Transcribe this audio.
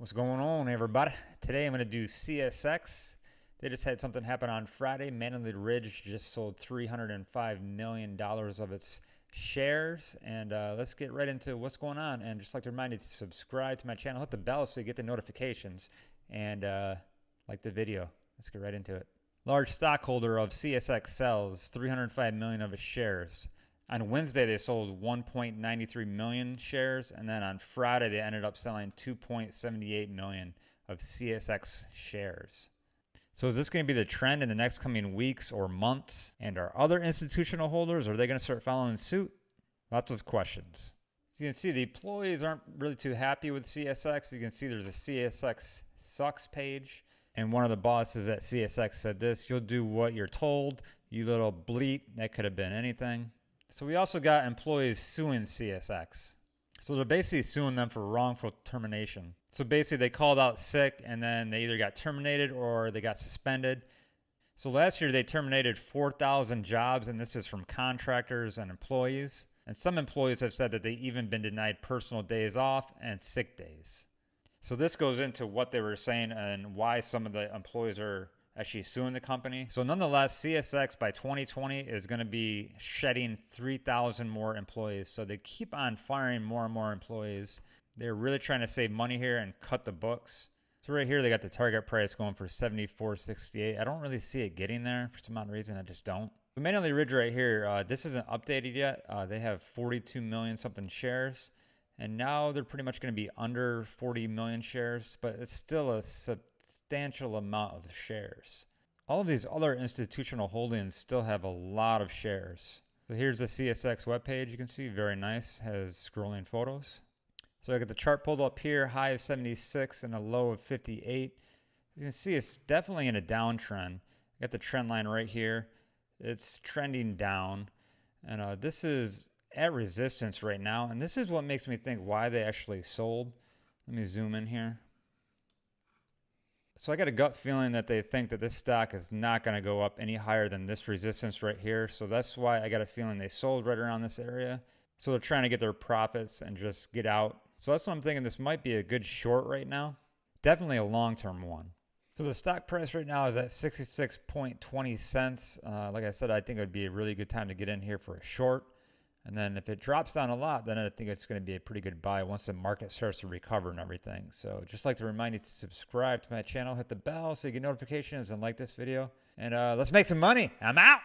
What's going on, everybody? Today I'm going to do CSX. They just had something happen on Friday. Mantle Ridge just sold $305 million of its shares. And uh, let's get right into what's going on. And just like to remind you to subscribe to my channel, hit the bell so you get the notifications, and uh, like the video. Let's get right into it. Large stockholder of CSX sells 305 million of its shares. On Wednesday, they sold 1.93 million shares, and then on Friday, they ended up selling 2.78 million of CSX shares. So is this going to be the trend in the next coming weeks or months? And are other institutional holders, are they going to start following suit? Lots of questions. As you can see, the employees aren't really too happy with CSX. You can see there's a CSX sucks page. And one of the bosses at CSX said this, you'll do what you're told, you little bleep. That could have been anything. So we also got employees suing CSX. So they're basically suing them for wrongful termination. So basically they called out sick and then they either got terminated or they got suspended. So last year they terminated 4,000 jobs and this is from contractors and employees. And some employees have said that they even been denied personal days off and sick days. So this goes into what they were saying and why some of the employees are actually suing the company. So nonetheless, CSX by 2020 is going to be shedding 3,000 more employees. So they keep on firing more and more employees. They're really trying to save money here and cut the books. So right here, they got the target price going for 74.68. I don't really see it getting there for some odd reason. I just don't. The Mantle Ridge right here, uh, this isn't updated yet. Uh, they have 42 million something shares. And now they're pretty much going to be under 40 million shares, but it's still a substantial amount of shares. All of these other institutional holdings still have a lot of shares. So here's the CSX webpage. You can see very nice, has scrolling photos. So I got the chart pulled up here, high of 76 and a low of 58. You can see it's definitely in a downtrend. I got the trend line right here. It's trending down. And uh, this is at resistance right now. And this is what makes me think why they actually sold. Let me zoom in here. So I got a gut feeling that they think that this stock is not going to go up any higher than this resistance right here. So that's why I got a feeling they sold right around this area. So they're trying to get their profits and just get out. So that's what I'm thinking. This might be a good short right now. Definitely a long-term one. So the stock price right now is at 66.20 cents. Uh, like I said, I think it would be a really good time to get in here for a short. And then if it drops down a lot, then I think it's going to be a pretty good buy once the market starts to recover and everything. So just like to remind you to subscribe to my channel, hit the bell so you get notifications and like this video. And uh, let's make some money. I'm out.